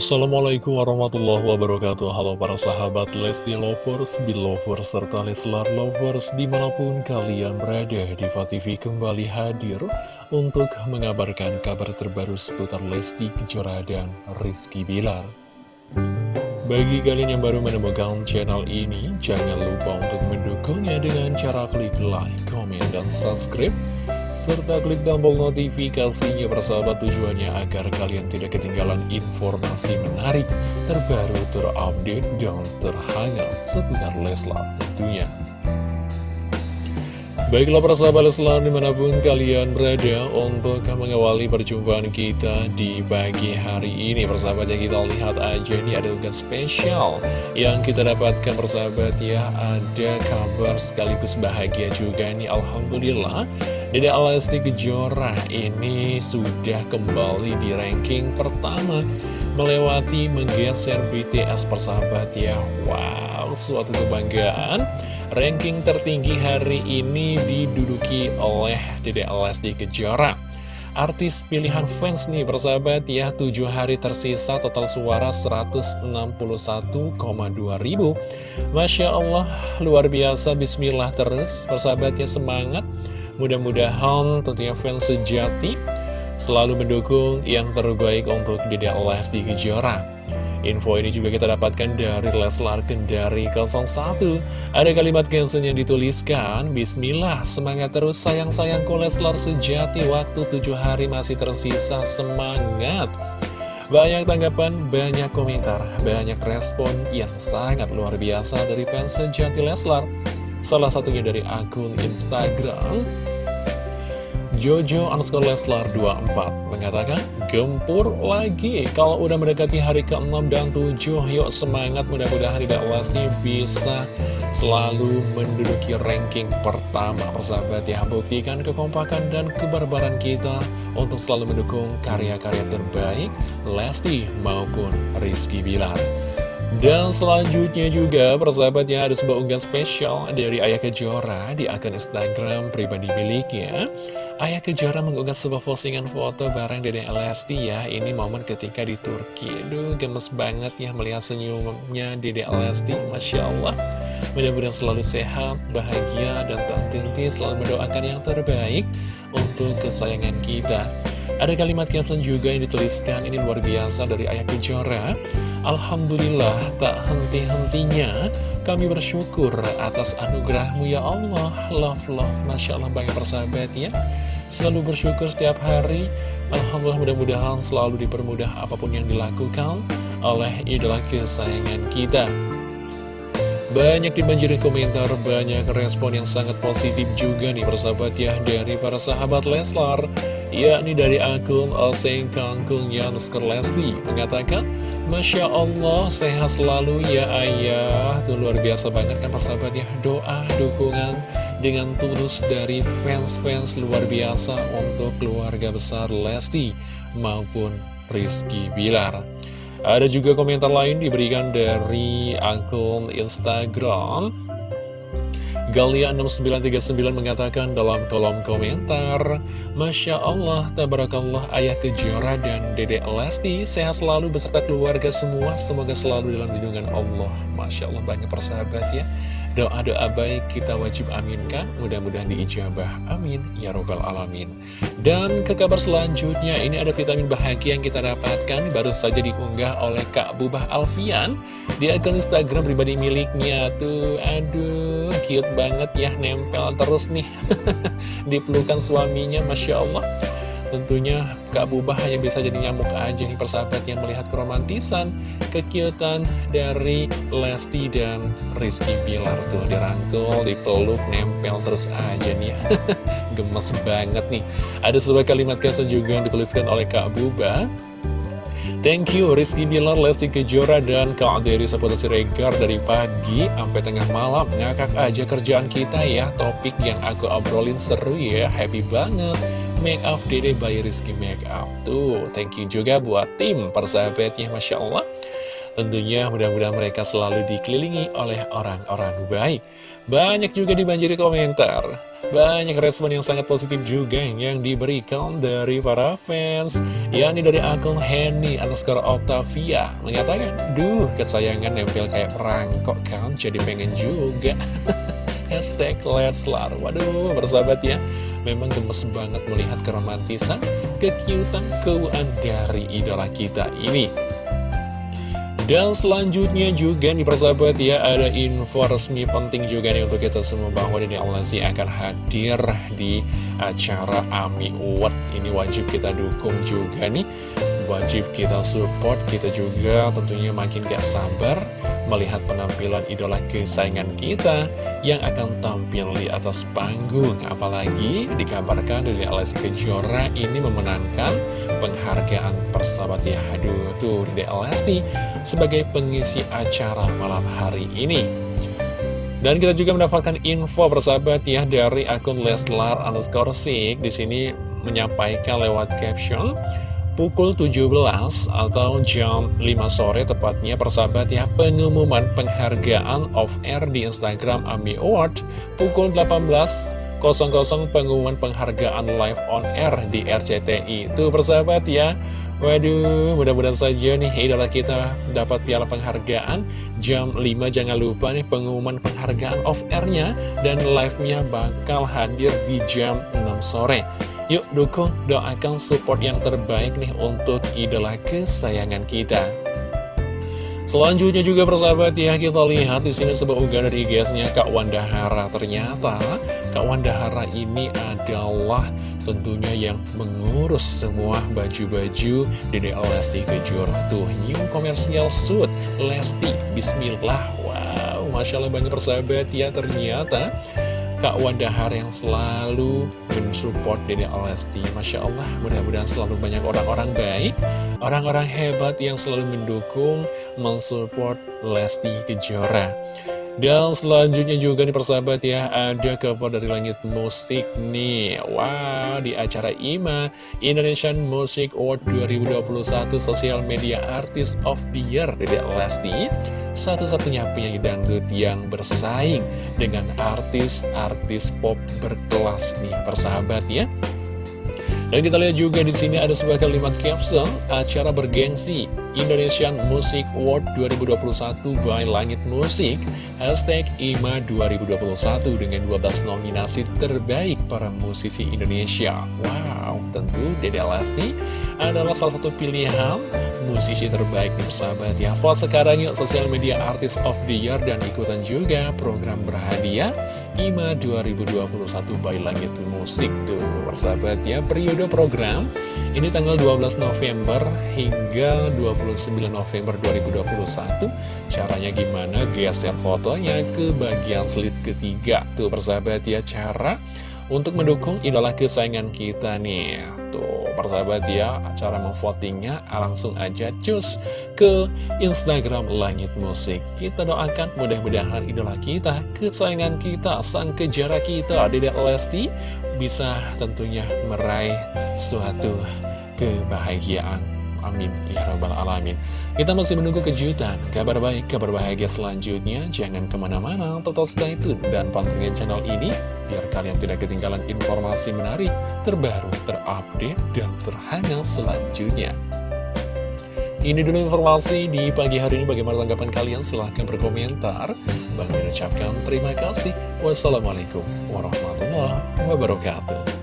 Assalamualaikum warahmatullahi wabarakatuh. Halo para sahabat Lesti Lovers, Belovers, serta Leslar Lovers Di mana pun kalian berada, Diva TV kembali hadir Untuk mengabarkan kabar terbaru seputar Lesti Kejora dan Rizky Bilar. Bagi kalian yang baru menemukan channel ini Jangan lupa untuk mendukungnya dengan cara klik like, comment, dan subscribe serta klik tombol notifikasinya persahabat tujuannya agar kalian tidak ketinggalan informasi menarik, terbaru, terupdate, dan terhangat seputar Leslar tentunya. Baiklah persahabat Leslar di mana pun kalian berada untuk mengawali perjumpaan kita di pagi hari ini Persahabat ya kita lihat aja ini ada tugas spesial yang kita dapatkan persahabat ya Ada kabar sekaligus bahagia juga nih Alhamdulillah Dede Alesti Kejora ini sudah kembali di ranking pertama Melewati menggeser BTS persahabat ya. Wow suatu kebanggaan. Ranking tertinggi hari ini diduduki oleh Dede Lesti Kejora. Artis pilihan fans nih persahabat ya 7 hari tersisa total suara 161,2 ribu. Masya Allah luar biasa bismillah terus. Persahabatnya semangat Mudah-mudahan tentunya fans sejati selalu mendukung yang terbaik untuk Dede Lesti Kejora. Info ini juga kita dapatkan dari Leslar Kendari 01 Ada kalimat caption yang dituliskan Bismillah, semangat terus sayang-sayangku Leslar sejati Waktu tujuh hari masih tersisa, semangat. Banyak tanggapan, banyak komentar, banyak respon yang sangat luar biasa dari fans sejati Leslar. Salah satunya dari akun Instagram Jojo underscore Leslar 24 mengatakan gempur lagi. Kalau udah mendekati hari ke-6 dan 7 yuk semangat. Mudah-mudahan tidak Lesti bisa selalu menduduki ranking pertama. Persahabat ya buktikan kekompakan dan kebarbaran kita untuk selalu mendukung karya-karya terbaik Lesti maupun Rizky Bilar. Dan selanjutnya juga persahabatnya ada sebuah unggahan spesial dari Ayah Kejora di akun Instagram pribadi miliknya Ayah Kejora mengunggah sebuah postingan foto bareng Dede Lesti ya Ini momen ketika di Turki. Duh gemes banget ya melihat senyumnya Dede Lesti Masya Allah. Mudah-mudahan selalu sehat, bahagia, dan tinti selalu mendoakan yang terbaik untuk kesayangan kita. Ada kalimat caption juga yang dituliskan Ini luar biasa dari Ayah Kejora Alhamdulillah tak henti-hentinya. Kami bersyukur atas anugerahmu ya Allah. Love love. Masya Allah banyak persahabat ya Selalu bersyukur setiap hari. Alhamdulillah mudah-mudahan selalu dipermudah apa pun yang dilakukan Oleh idola kesayangan kita. Banyak dibanjiri komentar, banyak respon yang sangat positif juga nih persahabat ya Dari para sahabat Leslar yakni dari akun Oseng Kangkung Yansker Lesti. Mengatakan Masya Allah, sehat selalu ya ayah. Itu luar biasa banget kan persahabat ya Doa, dukungan dengan tulus dari fans-fans luar biasa Untuk keluarga besar Lesti maupun Rizky Bilar. Ada juga komentar lain diberikan dari akun Instagram. Galia6939 mengatakan dalam kolom komentar Masya Allah, Tabarakallah, Ayah Kejora dan Dede Lesti Sehat selalu beserta keluarga semua. Semoga selalu dalam lindungan Allah. Masya Allah, banyak persahabat ya Doa-doa baik kita wajib aminkan, mudah-mudahan diijabah. Amin. Ya Robbal Alamin. Dan ke kabar selanjutnya, ini ada vitamin bahagia yang kita dapatkan, baru saja diunggah oleh Kak Bubah Alfian di akun Instagram pribadi miliknya. Tuh, aduh, cute banget ya, nempel terus nih. Dipelukan suaminya, Masya Allah. Tentunya Kak Bubah hanya bisa jadi nyamuk aja nih persahabat yang melihat keromantisan, kekiutan dari Lesti dan Rizky Bilar tuh. Dirangkul, dipeluk, nempel terus aja nih. Gemes banget nih. Ada sebuah kalimat caption juga yang dituliskan oleh Kak Bubah. Thank you Rizky Bilar, Lesti Kejora, dan Kak Aderi Saputra Siregar dari pagi sampai tengah malam. Ngakak aja kerjaan kita ya, topik yang aku obrolin seru ya, happy banget Make Up Dede by Rizky Make Up. Tuh, thank you juga buat tim persahabatnya Masya Allah. Tentunya mudah-mudahan mereka selalu dikelilingi oleh orang-orang baik. Banyak juga dibanjiri komentar. Banyak respon yang sangat positif juga yang diberikan dari para fans. Yakni dari akun Henny underscore Octavia mengatakan duh kesayangan nempel kayak perangkok kan jadi pengen juga. Hashtag Leslar waduh bersahabat ya memang gemes banget melihat keromantisan kekiutan keuan dari idola kita ini. Dan selanjutnya juga nih persahabat ya Ada info resmi penting juga nih untuk kita semua Bahwa Dede Alasi akan hadir di acara AMI Award. Ini wajib kita dukung juga nih Wajib kita support Kita juga tentunya makin gak sabar melihat penampilan idola kesayangan kita yang akan tampil di atas panggung. Apalagi dikabarkan dari Alex Kejora ini memenangkan penghargaan persahabat ya. Aduh, tuh di Lesti sebagai pengisi acara malam hari ini. Dan kita juga mendapatkan info persahabat ya dari akun Leslar underscore Di sini menyampaikan lewat caption pukul 17 atau jam 5 sore tepatnya persahabat ya pengumuman penghargaan off air di Instagram AMI Award pukul 18 00 pengumuman penghargaan live on air di RCTI Tuh persahabat ya Waduh mudah-mudahan saja nih idola kita dapat piala penghargaan. Jam 5 jangan lupa nih pengumuman penghargaan off airnya Dan live-nya bakal hadir di jam 6 sore Yuk dukung, doakan support yang terbaik nih untuk idola kesayangan kita. Selanjutnya juga persahabat ya kita lihat di sini sebuah unggahan dari IG-nya Kak Wanda Hara. Ternyata Kak Wanda Hara ini adalah tentunya yang mengurus semua baju-baju Dede Lesti Kejora tuh new commercial suit Lesti Bismillah. Wow, masya Allah banyak persahabat ya ternyata Kak Wadahar yang selalu mensupport Dede Alesti Masya Allah, mudah-mudahan selalu banyak orang-orang baik Orang-orang hebat yang selalu mendukung, mensupport Lesti Kejora dan selanjutnya juga nih persahabat ya Ada kabar dari langit musik nih. Wow di acara IMA Indonesian Music Award 2021 Social Media Artist of the Year Dede Lesti Satu-satunya penyanyi dangdut yang bersaing Dengan artis-artis pop berkelas nih persahabat ya dan kita lihat juga di sini ada sebuah kalimat caption acara bergengsi Indonesian Music Award 2021 by Langit Musik Hashtag IMA 2021 dengan 12 nominasi terbaik para musisi Indonesia. Wow, tentu Dede Lesti adalah salah satu pilihan musisi terbaik nih persahabat ya Vote sekarang yuk sosial media artist of the year dan ikutan juga program berhadiah IMA 2021 by Langit Musik. Tuh persahabat ya periode program ini tanggal 12 November hingga 29 November 2021 Caranya gimana? Geser fotonya ke bagian slide ketiga. Tuh persahabat ya cara untuk mendukung idola kesayangan kita nih Tuh persahabat ya cara memvotingnya langsung aja cus ke Instagram Langit Musik Kita doakan mudah-mudahan idola kita, kesayangan kita, sang kejara kita Dedek Lesti bisa tentunya meraih suatu kebahagiaan. Amin. Ya Rabbal Alamin. Kita masih menunggu kejutan, kabar baik, kabar bahagia selanjutnya. Jangan ke mana-mana, tetap stay tune dan pantengin channel ini, biar kalian tidak ketinggalan informasi menarik, terbaru, terupdate, dan terhangat selanjutnya. Ini dulu informasi di pagi hari ini. Bagaimana tanggapan kalian? Silahkan berkomentar. Bang mengucapkan terima kasih. Wassalamualaikum warahmatullahi wabarakatuh.